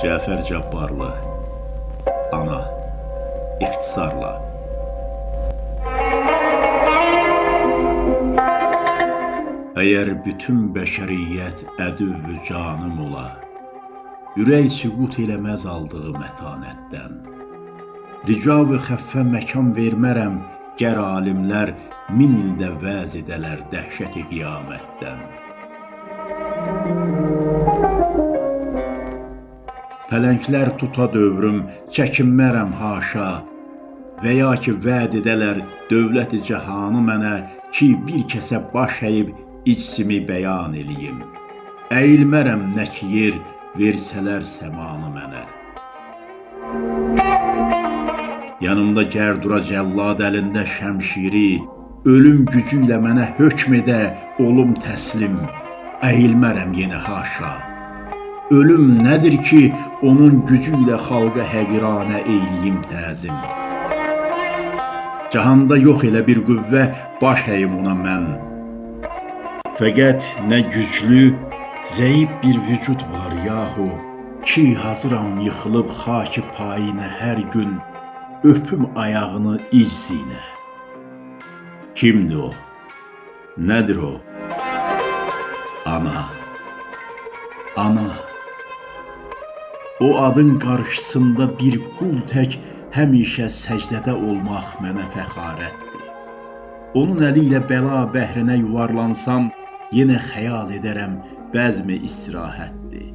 Cəfər Cabbarlı Ana İxtisarla Əgər bütün bəşəriyyət ədüvvü canım ola, Ürək süqut eləməz aldığı mətanətdən. Ricav-ı xəffə məkan vermərəm, Gər alimlər min ildə vəz edələr dəhşəti qiyamətdən. Pələnglər tuta dövrüm, çəkinmərəm haşa, Və ya ki, vəd edələr dövləti cəhanı mənə ki, bir kəsə baş əyib içsimi bəyan eləyim. Əyilmərəm nə ki yer versələr səmanı mənə. Yanımda gərdura cəllad əlində şəmşiri, ölüm gücü ilə mənə hökm edə olum təslim. Əyilmərəm yenə haşa. Ölüm nədir ki, onun gücü ilə xalqa həqiranə eyliyim təzim. Cahanda yox elə bir qüvvə, baş əyim ona mən. Fəqət nə güclü, zəif bir vücud var yahu, ki hazıram yıxılıb xaki payinə hər gün, öpüm ayağını iczinə. Kimdir o? Nədir o? Ana. Ana. O adın qarşısında bir qul tək həmişə səcdədə olmaq mənə fəxarətdir. Onun əli ilə bəla bəhrinə yuvarlansam, yenə xəyal edərəm bəzmi istirahətdir.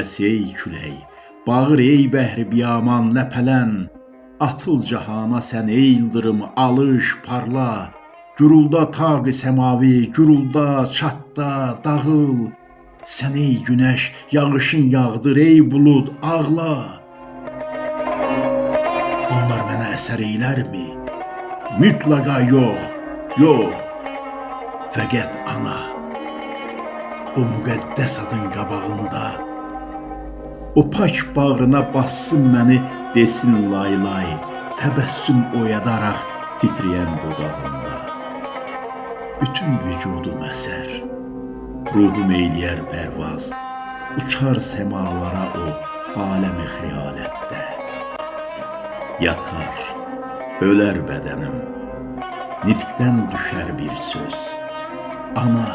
Əs ey külək, bağır ey bəhri biyaman ləpələn, atıl cahana sən ey yıldırım alış, parla, Gürulda taq-ı səmavi, gürulda, çatda, dağıl. Sən ey günəş, yağışın yağdır, ey bulud, ağla. Bunlar mənə əsər eylərmi? Mütləqa yox, yox. Fəqət ana, o müqəddəs adın qabağında, o pak bağrına bassın məni, desin lay lay, təbəssüm oyadaraq titrəyən dodağında bütün vücudum əsər. Ruhum eyləyər pərvaz, uçar səmalara o aləmi xəyalətdə. Yatar, ölər bədənim, nitqdən düşər bir söz. Ana,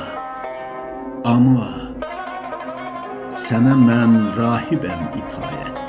ana, sənə mən rahibəm itayətdə.